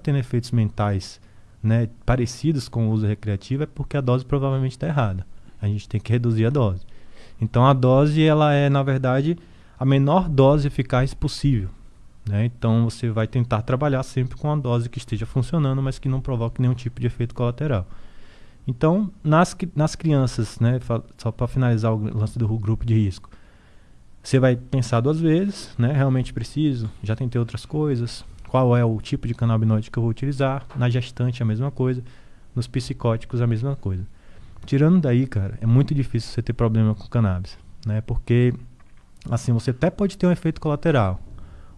tendo efeitos mentais né, parecidos com o uso recreativo, é porque a dose provavelmente está errada. A gente tem que reduzir a dose. Então a dose ela é, na verdade, a menor dose eficaz possível. Né? Então você vai tentar trabalhar sempre com a dose que esteja funcionando, mas que não provoque nenhum tipo de efeito colateral. Então, nas, nas crianças, né, só para finalizar o lance do grupo de risco, você vai pensar duas vezes, né? Realmente preciso? Já tentei outras coisas. Qual é o tipo de canabinoide que eu vou utilizar? Na gestante a mesma coisa, nos psicóticos a mesma coisa. Tirando daí, cara, é muito difícil você ter problema com cannabis, né? Porque assim, você até pode ter um efeito colateral.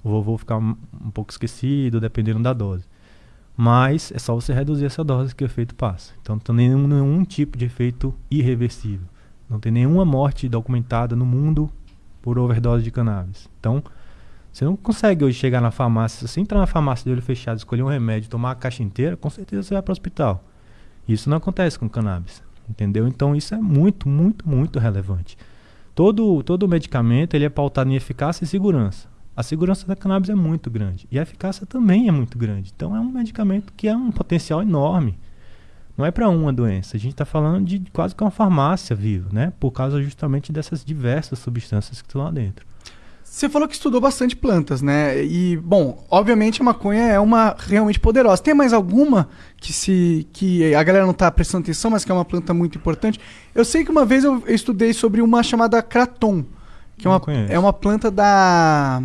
O vovô ficar um, um pouco esquecido, dependendo da dose. Mas é só você reduzir essa dose que o efeito passa. Então não tem nenhum, nenhum tipo de efeito irreversível. Não tem nenhuma morte documentada no mundo por overdose de cannabis. Então, você não consegue hoje chegar na farmácia, se você entrar na farmácia de olho fechado, escolher um remédio, tomar a caixa inteira, com certeza você vai para o hospital. Isso não acontece com cannabis, entendeu? Então isso é muito, muito, muito relevante. Todo, todo medicamento ele é pautado em eficácia e segurança. A segurança da cannabis é muito grande e a eficácia também é muito grande. Então é um medicamento que é um potencial enorme não é para uma doença. A gente está falando de quase que uma farmácia viva, né? Por causa justamente dessas diversas substâncias que estão lá dentro. Você falou que estudou bastante plantas, né? E, bom, obviamente a maconha é uma realmente poderosa. Tem mais alguma que se que a galera não está prestando atenção, mas que é uma planta muito importante? Eu sei que uma vez eu estudei sobre uma chamada Kraton, que é uma, é uma planta da.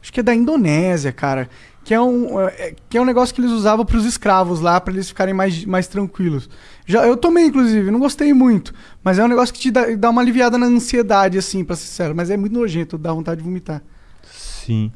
Acho que é da Indonésia, cara que é um, é, que é um negócio que eles usavam para os escravos lá, para eles ficarem mais, mais tranquilos. Já, eu tomei, inclusive, não gostei muito, mas é um negócio que te dá, dá uma aliviada na ansiedade, assim, para ser sincero, mas é muito nojento, dá vontade de vomitar. Sim.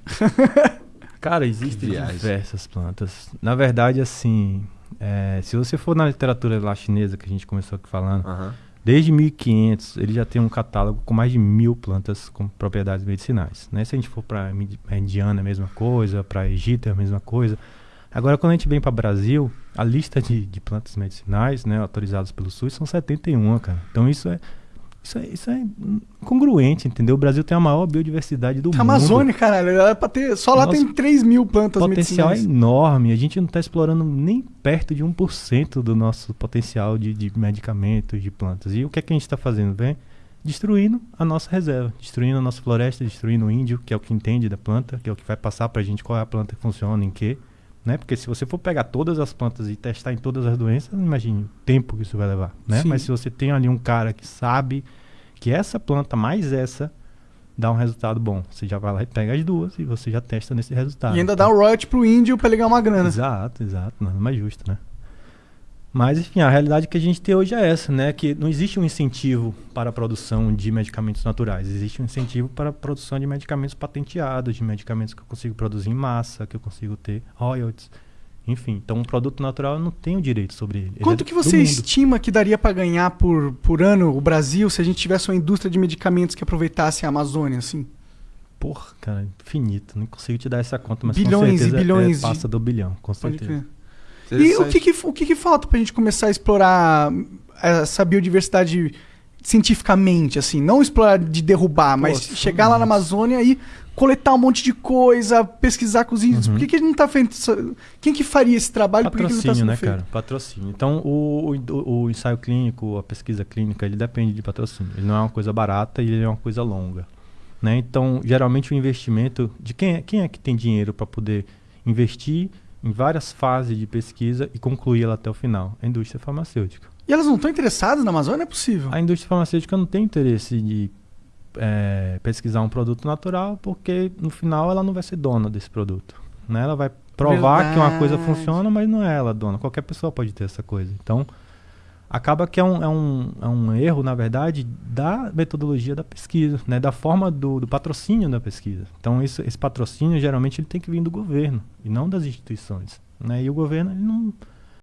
Cara, existem diversas plantas. Na verdade, assim, é, se você for na literatura lá chinesa que a gente começou aqui falando, uh -huh. Desde 1500, ele já tem um catálogo com mais de mil plantas com propriedades medicinais. Né? Se a gente for para a Indiana, a mesma coisa, para Egito, é a mesma coisa. Agora, quando a gente vem para o Brasil, a lista de, de plantas medicinais né, autorizadas pelo SUS são 71, cara. Então, isso é isso é, isso é congruente, entendeu? O Brasil tem a maior biodiversidade do mundo. Amazônia, caralho, é pra ter, só lá Nosso tem 3 mil plantas potencial medicinais. é enorme. A gente não está explorando nem perto de 1% do nosso potencial de, de medicamentos, de plantas. E o que é que a gente está fazendo? Vem destruindo a nossa reserva, destruindo a nossa floresta, destruindo o índio, que é o que entende da planta, que é o que vai passar para a gente qual é a planta que funciona, em quê. Né? Porque se você for pegar todas as plantas e testar em todas as doenças, imagine o tempo que isso vai levar, né? Mas se você tem ali um cara que sabe que essa planta mais essa dá um resultado bom, você já vai lá e pega as duas e você já testa nesse resultado. E ainda então, dá um royalty pro índio para ligar uma grana. Exato, exato, nada mais justo, né? Mas, enfim, a realidade que a gente tem hoje é essa, né? Que não existe um incentivo para a produção de medicamentos naturais. Existe um incentivo para a produção de medicamentos patenteados, de medicamentos que eu consigo produzir em massa, que eu consigo ter royalties. Enfim, então um produto natural eu não tenho direito sobre ele. Quanto ele é que você estima que daria para ganhar por, por ano o Brasil se a gente tivesse uma indústria de medicamentos que aproveitasse a Amazônia, assim? Porra, cara, infinito. Não consigo te dar essa conta, mas bilhões com certeza e bilhões é, passa de... do bilhão, com certeza. E o que, que, o que, que falta pra gente começar a explorar essa biodiversidade cientificamente, assim? Não explorar de derrubar, Pô, mas chegar lá na Amazônia e coletar um monte de coisa, pesquisar com os índios. Uhum. Por que, que a gente não tá feito? Quem que faria esse trabalho? Patrocínio, Por que, que não tá né, feito? cara? Patrocínio. Então, o, o, o, ensaio clínico, a pesquisa clínica, ele depende de patrocínio. Ele não é uma coisa barata e ele é uma coisa longa. Né? Então, geralmente o investimento de quem é, quem é que tem dinheiro para poder investir em várias fases de pesquisa e concluir ela até o final? A indústria farmacêutica. E elas não estão interessadas na Amazônia? É possível? A indústria farmacêutica não tem interesse de é, pesquisar um produto natural porque no final ela não vai ser dona desse produto. Né? Ela vai provar Verdade. que uma coisa funciona, mas não é ela dona. Qualquer pessoa pode ter essa coisa. Então, acaba que é um, é um, é um erro, na verdade, da metodologia da pesquisa, né? da forma do, do patrocínio da pesquisa. Então, isso, esse patrocínio, geralmente, ele tem que vir do governo e não das instituições. Né? E o governo ele não